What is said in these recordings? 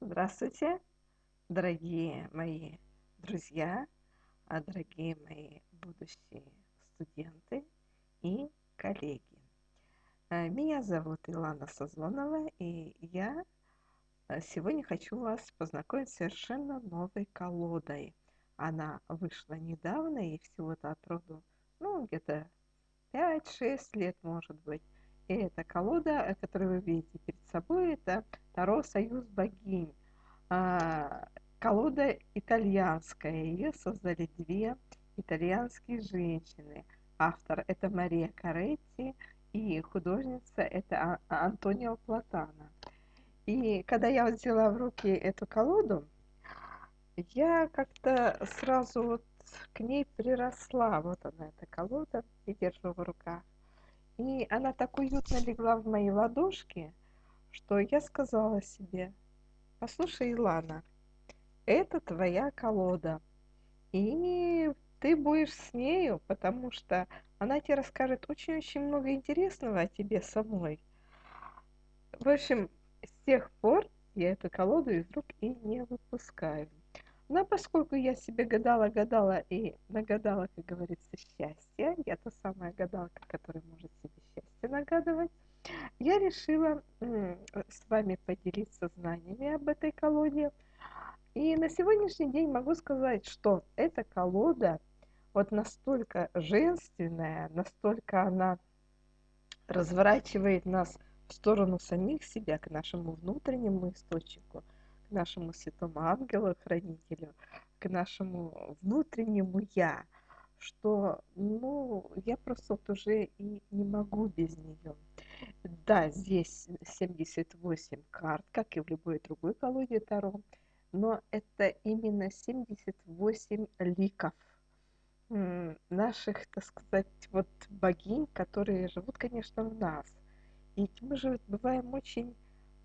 Здравствуйте, дорогие мои друзья, а дорогие мои будущие студенты и коллеги. Э, меня зовут Илана Сазонова, и я э, сегодня хочу вас познакомить с совершенно новой колодой. Она вышла недавно, и всего-то от роду, ну, где-то 5-6 лет, может быть. И эта колода, которую вы видите перед собой, это Таро Союз богинь. А, колода итальянская. Ее создали две итальянские женщины. Автор это Мария Каретти и художница это а, Антонио Платана. И когда я взяла в руки эту колоду, я как-то сразу вот к ней приросла. Вот она, эта колода, я держу в руках. И она так уютно легла в мои ладошки, что я сказала себе, послушай, Илана, это твоя колода, и ты будешь с нею, потому что она тебе расскажет очень-очень много интересного о тебе самой. В общем, с тех пор я эту колоду из рук и не выпускаю. Но поскольку я себе гадала-гадала и нагадала, как говорится, счастье, я та самая гадалка, которая может себе счастье нагадывать, я решила с вами поделиться знаниями об этой колоде. И на сегодняшний день могу сказать, что эта колода вот настолько женственная, настолько она разворачивает нас в сторону самих себя, к нашему внутреннему источнику – к нашему святому ангелу-хранителю, к нашему внутреннему «я», что, ну, я просто вот уже и не могу без нее. Да, здесь 78 карт, как и в любой другой колоде Таро, но это именно 78 ликов наших, так сказать, вот богинь, которые живут, конечно, в нас. И мы же бываем очень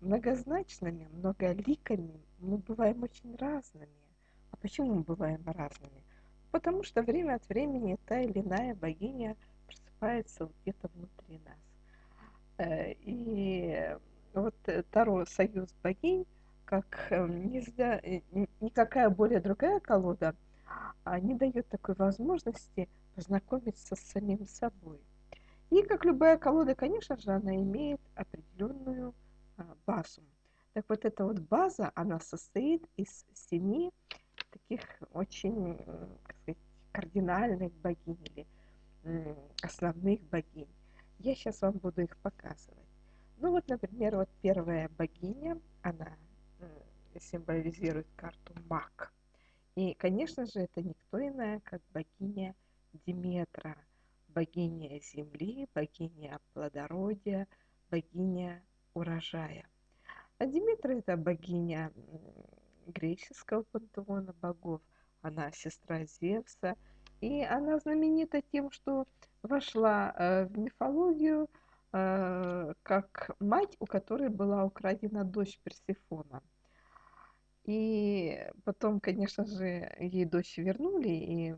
многозначными, многоликими мы бываем очень разными. А почему мы бываем разными? Потому что время от времени та или иная богиня просыпается где-то внутри нас. Э, и вот Таро «Союз богинь», как э, никакая более другая колода, а, не дает такой возможности познакомиться с самим собой. И как любая колода, конечно же, она имеет определенную базу. Так вот эта вот база, она состоит из семи таких очень, как сказать, кардинальных богинь или основных богинь. Я сейчас вам буду их показывать. Ну вот, например, вот первая богиня, она символизирует карту маг. И, конечно же, это никто иная, как богиня Диметра, богиня земли, богиня плодородия, богиня урожая. А Диметра – это богиня греческого пантеона богов. Она сестра Зевса. И она знаменита тем, что вошла э, в мифологию э, как мать, у которой была украдена дочь Персифона. И потом, конечно же, ей дочь вернули, и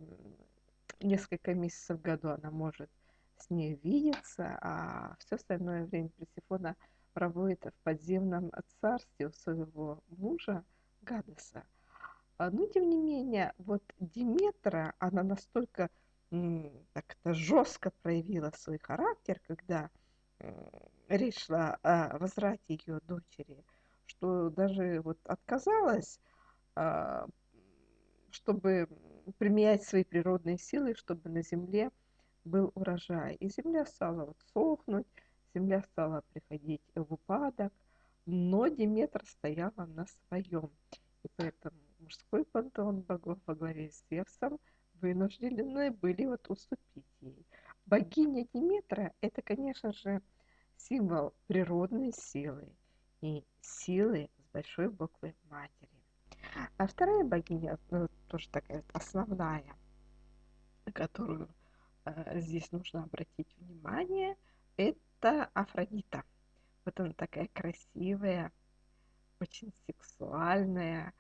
несколько месяцев в году она может с ней видеться, а все остальное время Персифона – проводит в подземном царстве у своего мужа Гадеса. А, но, тем не менее, вот Диметра, она настолько так-то жестко проявила свой характер, когда речь шла о возврате ее дочери, что даже вот отказалась, а, чтобы применять свои природные силы, чтобы на земле был урожай. И земля стала вот сохнуть, земля стала приходить в упадок, но Диметра стояла на своем. И поэтому мужской пантеон богов во главе с Зевсом вынуждены были вот уступить ей. Богиня Диметра – это, конечно же, символ природной силы и силы с большой буквы матери. А вторая богиня, ну, тоже такая основная, на которую э, здесь нужно обратить внимание, это это Афродита. Вот она такая красивая, очень сексуальная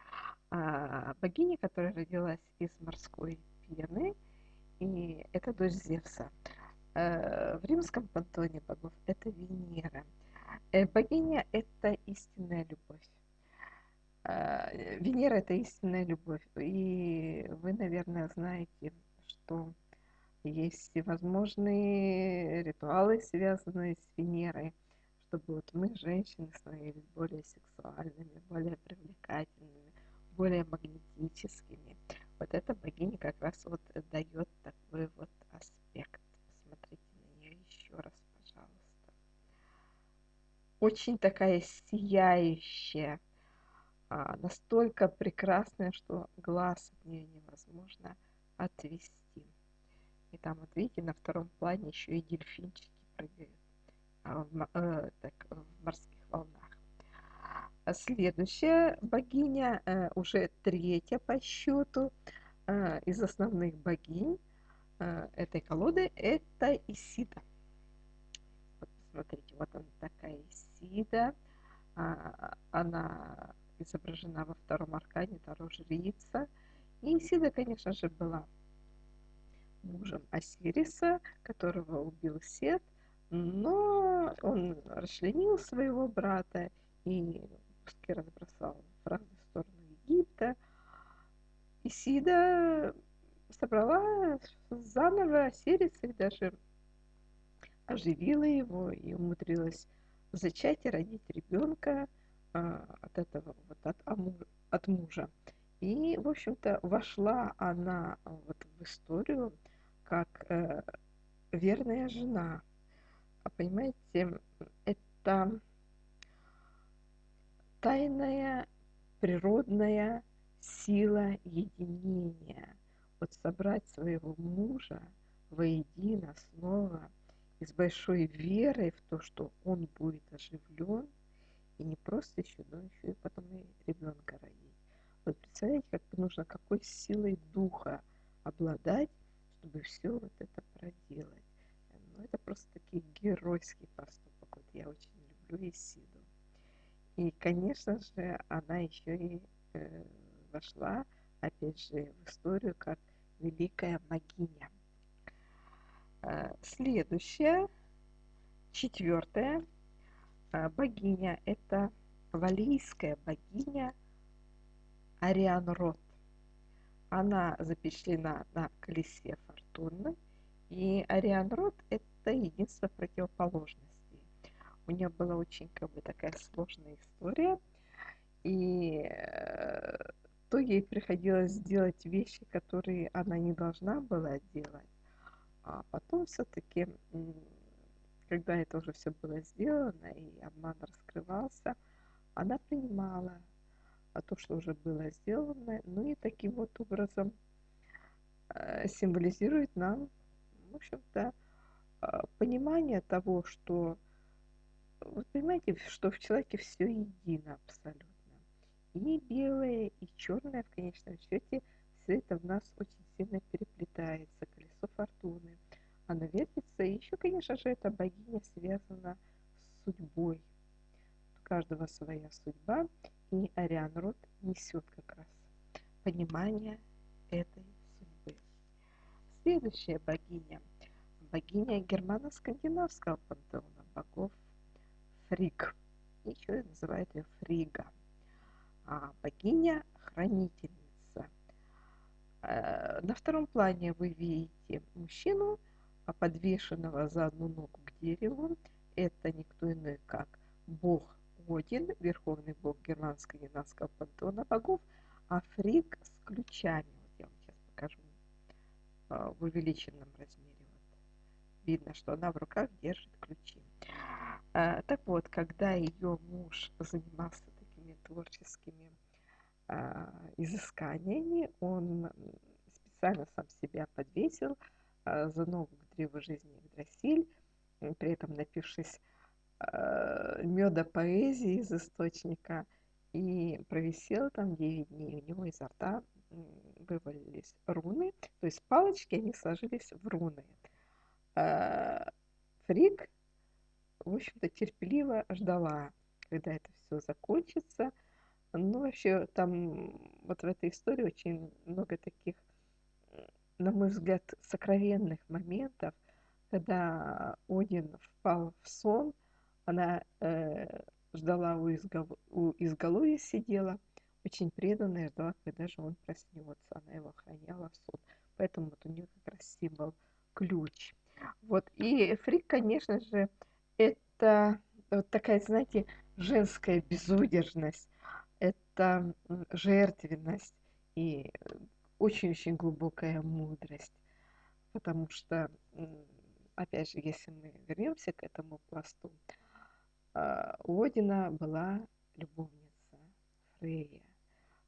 а, богиня, которая родилась из морской пены, и это дочь Зевса. А, в римском пантоне богов это Венера. Э, богиня – это истинная любовь. э, Венера– это истинная любовь. И вы, наверное, знаете, что есть всевозможные ритуалы, связанные с Венерой, чтобы вот мы, женщины, становились более сексуальными, более привлекательными, более магнетическими. Вот эта богиня как раз вот дает такой вот аспект. Посмотрите на нее еще раз, пожалуйста. Очень такая сияющая, а, настолько прекрасная, что глаз от нее невозможно отвести. И там, вот видите, на втором плане еще и дельфинчики прыгают а, в, э, так, в морских волнах. А следующая богиня, э, уже третья по счету э, из основных богинь э, этой колоды, это Исида. Вот посмотрите, вот она такая Исида. А, она изображена во втором аркане Таро Жрица. И Исида, конечно же, была мужем Осириса, которого убил Сет, но он расчленил своего брата и пуски разбросал в разные стороны Египта. Исида собрала заново Осириса и даже оживила его и умудрилась зачать и родить ребенка а, от этого вот от, от мужа. И, в общем-то, вошла она вот в историю как э, верная жена. А понимаете, это тайная природная сила единения. Вот собрать своего мужа воедино снова и с большой верой в то, что он будет оживлен, и не просто еще, но еще и потом и ребенка родить. Вот представляете, как нужно какой силой духа обладать, чтобы все вот это проделать. Ну, это просто такой геройский поступок. Вот я очень люблю Исиду. И, конечно же, она еще и э, вошла, опять же, в историю как великая могиня. Э, следующая, четвертая э, богиня, это валийская богиня Ариан Рот. Она запечатлена на колесе фортуны. И Ариан Рот – это единство противоположностей. У нее была очень как бы такая сложная история. И э, то ей приходилось делать вещи, которые она не должна была делать. А потом все-таки, когда это уже все было сделано и обман раскрывался, она принимала то, что уже было сделано, ну и таким вот образом э, символизирует нам, в общем-то, а, понимание того, что, вы понимаете, что в человеке все едино абсолютно. И белое, и черное в конечном счете, все это в нас очень сильно переплетается, колесо фортуны. Оно вертится, и еще, конечно же, эта богиня связана с судьбой. Каждого своя судьба, и Ариан Рот несет как раз понимание этой судьбы. Следующая богиня, богиня германо-скандинавского пантеона богов Фриг. Еще называют ее Фрига. А богиня хранительница. Э, на втором плане вы видите мужчину, подвешенного за одну ногу к дереву. Это никто иной, как бог Один, верховный бог германско-янанского пантеона богов, а Фриг с ключами. Вот я вам сейчас покажу а, в увеличенном размере. Вот. Видно, что она в руках держит ключи. А, так вот, когда ее муж занимался такими творческими а, изысканиями, он специально сам себя подвесил за ногу к древу жизни Игдрасиль, при этом напившись меда поэзии из источника и провисел там 9 дней. У него изо рта вывалились руны, то есть палочки, они сложились в руны. Э, Фрик, в общем-то, терпеливо ждала, когда это все закончится. Ну, вообще, там вот в этой истории очень много таких, на мой взгляд, сокровенных моментов, когда Один впал в сон – она э, ждала у, изгол... у изголовья сидела, очень преданная, ждала, когда же он проснется. Она его охраняла в сон. Поэтому вот у нее как раз символ ключ. Вот. И фрик, конечно же, это вот такая, знаете, женская безудержность, это жертвенность и очень-очень глубокая мудрость. Потому что, опять же, если мы вернемся к этому пласту, у Одина была любовница Фрея.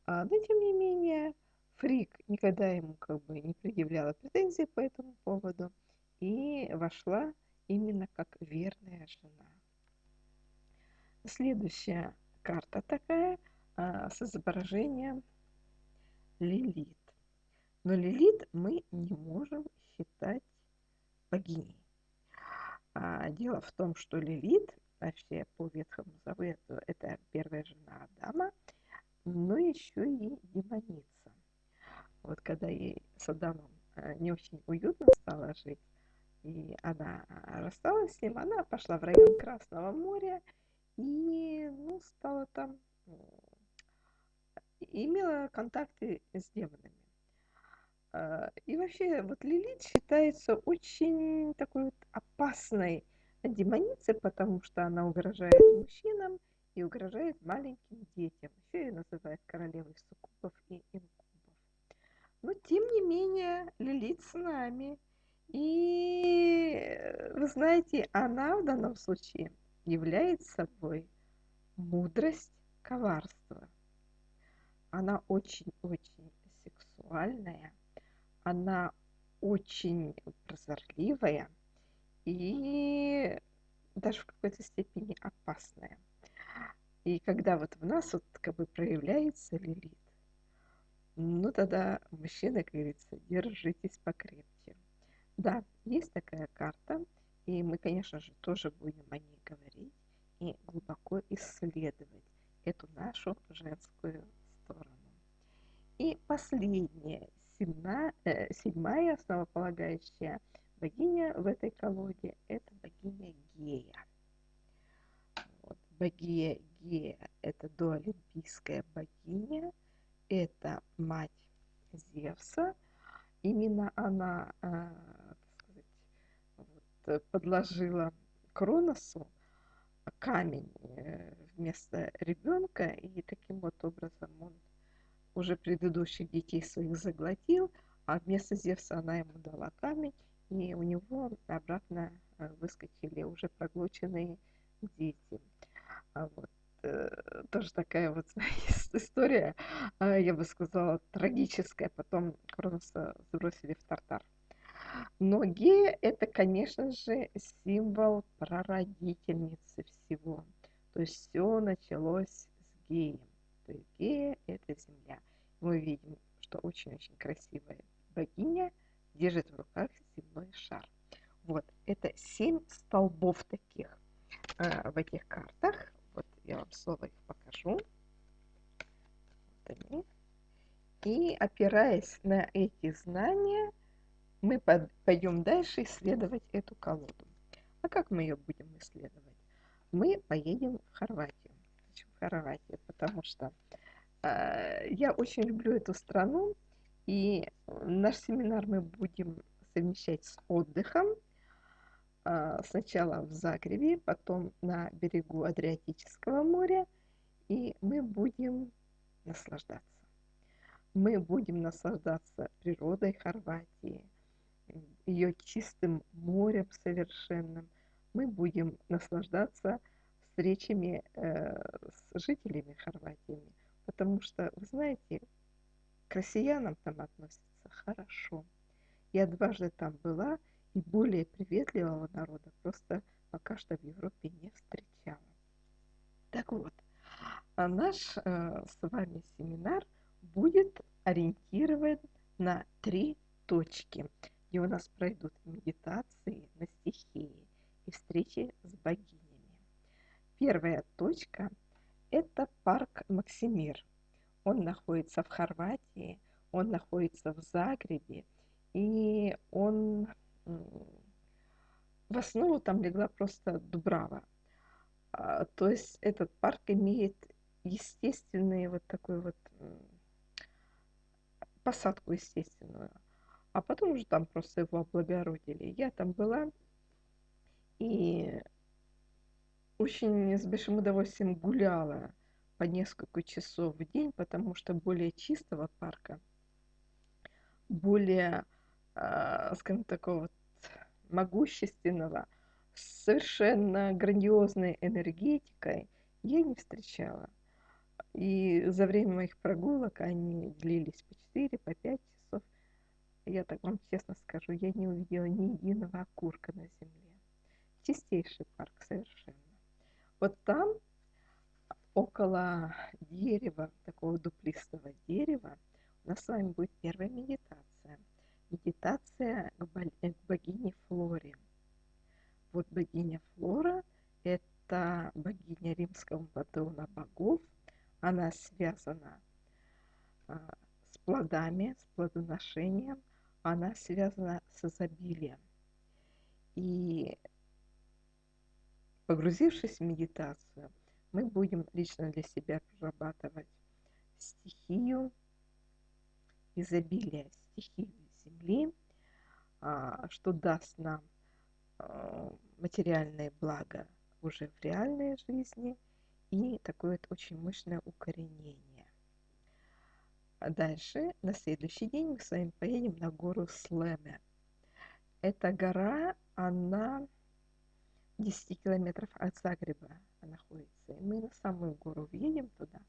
А, но, тем не менее, Фрик никогда ему как бы не предъявляла претензий по этому поводу и вошла именно как верная жена. Следующая карта такая а, с изображением Лилит. Но Лилит мы не можем считать богиней. А, дело в том, что Лилит, вообще по Ветхому Завету, это первая жена Адама, но еще и демоница. Вот когда ей с Адамом а, не очень уютно стало жить, и она рассталась с ним, она пошла в район Красного моря и ну, стала там, имела контакты с демонами. А, и вообще, вот Лилит считается очень такой вот опасной демоницей, потому что она угрожает мужчинам и угрожает маленьким детям. Еще ее называют королевой суккубов и инкубов. Но, тем не менее, Лилит с нами. И, вы знаете, она в данном случае является собой мудрость коварства. Она очень-очень сексуальная – она очень прозорливая и даже в какой-то степени опасная. И когда вот в нас вот как бы проявляется лилит, ну тогда мужчина, как говорится, держитесь покрепче. Да, есть такая карта, и мы, конечно же, тоже будем о ней говорить и глубоко исследовать эту нашу женскую сторону. И последнее седьмая, э, седьмая основополагающая богиня в этой колоде – это богиня Гея. Вот. Богиня Гея – это доолимпийская богиня, это мать Зевса. Именно она, э, сказать, вот, подложила Кроносу камень э, вместо ребенка, и таким вот образом он уже предыдущих детей своих заглотил, а вместо Зевса она ему дала камень, и у него обратно э, выскочили уже проглоченные дети. А вот э, тоже такая вот история, а, я бы сказала, трагическая. Потом Кроноса сбросили в Тартар. Но Гея – это, конечно же, символ прародительницы всего. То есть все началось с Геем что Игея – это земля. Мы видим, что очень-очень красивая богиня держит в руках земной шар. Вот, это семь столбов таких э, в этих картах. Вот я вам снова их покажу. Вот они. И опираясь на эти знания, мы пойдем дальше исследовать эту колоду. А как мы ее будем исследовать? Мы поедем в Хорватию. Хорватии, потому что э, я очень люблю эту страну, и наш семинар мы будем совмещать с отдыхом. Э, сначала в Загребе, потом на берегу Адриатического моря, и мы будем наслаждаться. Мы будем наслаждаться природой Хорватии, ее чистым морем совершенным. Мы будем наслаждаться встречами э, с жителями Хорватии, потому что, вы знаете, к россиянам там относятся хорошо. Я дважды там была, и более приветливого народа просто пока что в Европе не встречала. Так вот, а наш э, с вами семинар будет ориентирован на три точки, где у нас пройдут медитации на стихии и встречи с богиней. Первая точка – это парк Максимир. Он находится в Хорватии, он находится в Загребе, и он в основу там легла просто Дубрава. А, то есть этот парк имеет естественный вот такой вот посадку естественную. А потом уже там просто его облагородили. Я там была и очень с большим удовольствием гуляла по несколько часов в день, потому что более чистого парка, более, э, скажем, такого вот могущественного, совершенно грандиозной энергетикой я не встречала. И за время моих прогулок они длились по 4, по 5 часов. Я так вам честно скажу, я не увидела ни единого окурка на земле. Чистейший парк совершенно. Вот там, около дерева, такого дуплистого дерева, у нас с вами будет первая медитация. Медитация к, к богине Флоре. Вот богиня Флора – это богиня римского патрона богов – она связана а, с плодами, с плодоношением, она связана с изобилием. И погрузившись в медитацию, мы будем лично для себя прорабатывать стихию изобилия, стихию Земли, а, что даст нам а, материальное благо уже в реальной жизни – и такое вот очень мощное укоренение. А дальше, на следующий день мы с вами поедем на гору Слеме. Эта гора, она 10 километров от Загреба находится. И мы на самую гору въедем туда.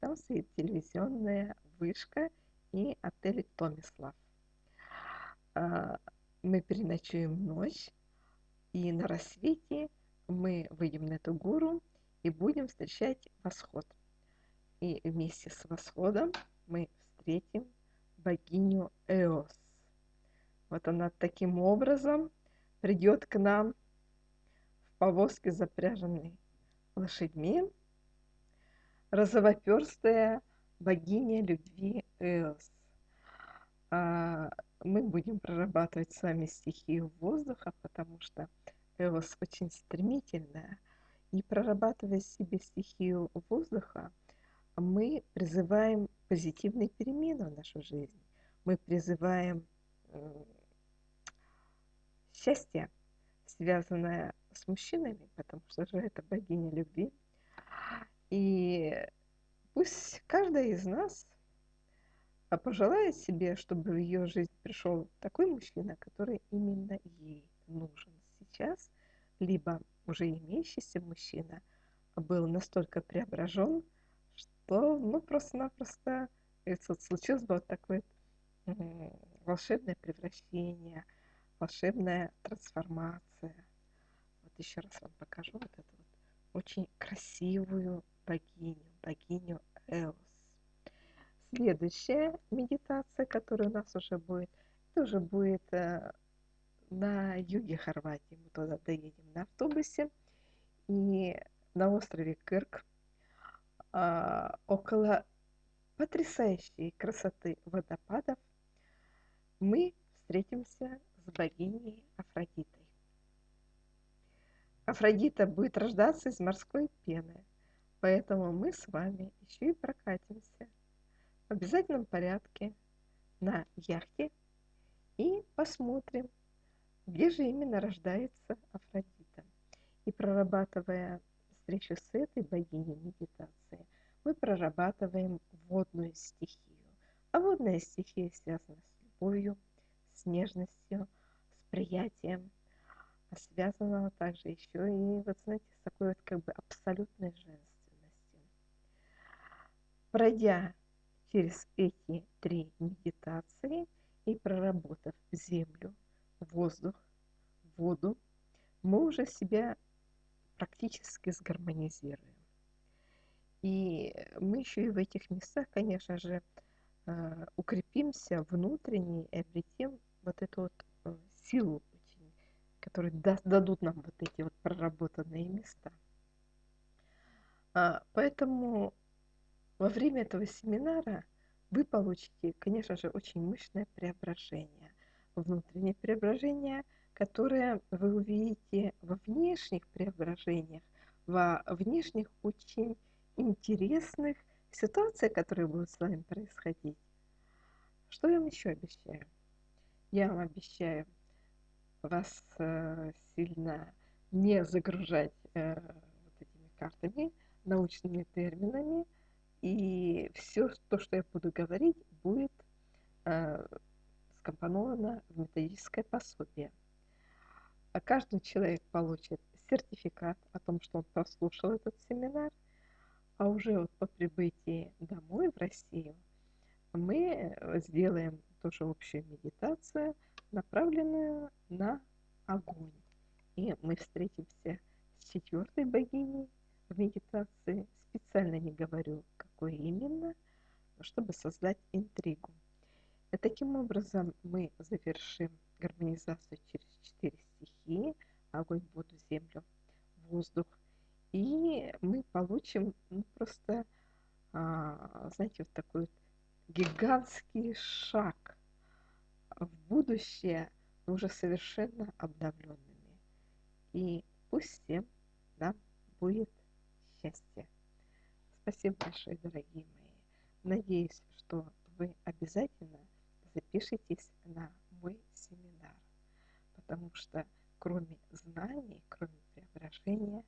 Там стоит телевизионная вышка и отель Томислав. А, мы переночуем ночь, и на рассвете мы выйдем на эту гору, и будем встречать восход. И вместе с восходом мы встретим богиню Эос. Вот она таким образом придет к нам в повозке, запряженной лошадьми, розовоперстая богиня любви Эос. А мы будем прорабатывать с вами стихию воздуха, потому что Эос очень стремительная – и прорабатывая себе стихию воздуха, мы призываем позитивные перемены в нашу жизнь. Мы призываем счастье, связанное с мужчинами, потому что же это богиня любви. И пусть каждая из нас пожелает себе, чтобы в ее жизнь пришел такой мужчина, который именно ей нужен сейчас, либо уже имеющийся мужчина был настолько преображен, что ну просто-напросто случилось бы вот такое волшебное превращение, волшебная трансформация. Вот еще раз вам покажу вот эту вот очень красивую богиню, богиню Эос. Следующая медитация, которая у нас уже будет, это уже будет э, на юге Хорватии. Мы туда доедем на автобусе. И на острове Кырк а, около потрясающей красоты водопадов мы встретимся с богиней Афродитой. Афродита будет рождаться из морской пены, поэтому мы с вами еще и прокатимся в обязательном порядке на яхте и посмотрим, где же именно рождается Афродита. И прорабатывая встречу с этой богиней медитации, мы прорабатываем водную стихию. А водная стихия связана с любовью, с нежностью, с приятием, а связана также еще и, вот знаете, с такой вот как бы абсолютной женственностью. Пройдя через эти три медитации и проработав землю, воздух, воду, мы уже себя практически сгармонизируем. И мы еще и в этих местах, конечно же, э, укрепимся внутренне и обретем вот эту вот э, силу, которые дадут нам вот эти вот проработанные места. А, поэтому во время этого семинара вы получите, конечно же, очень мощное преображение внутреннее преображение, которое вы увидите во внешних преображениях, во внешних очень интересных ситуациях, которые будут с вами происходить. Что я вам еще обещаю? Я вам обещаю вас э, сильно не загружать э, вот этими картами, научными терминами, и все то, что я буду говорить, будет э, скомпоновано в методическое пособие. А каждый человек получит сертификат о том, что он прослушал этот семинар, а уже вот по прибытии домой в Россию мы сделаем тоже общую медитацию, направленную на огонь. И мы встретимся с четвертой богиней в медитации. Специально не говорю, какой именно, чтобы создать интригу. И таким образом мы завершим гармонизацию через четыре стихии – огонь, воду, землю, воздух. И мы получим ну, просто, а, знаете, вот такой вот гигантский шаг в будущее, но уже совершенно обновленными. И пусть всем нам будет счастье. Спасибо большое, дорогие мои. Надеюсь, что вы обязательно запишитесь на мой семинар, потому что кроме знаний, кроме преображения,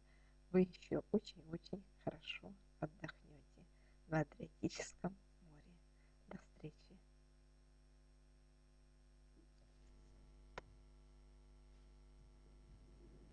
вы еще очень-очень хорошо отдохнете на Адриатическом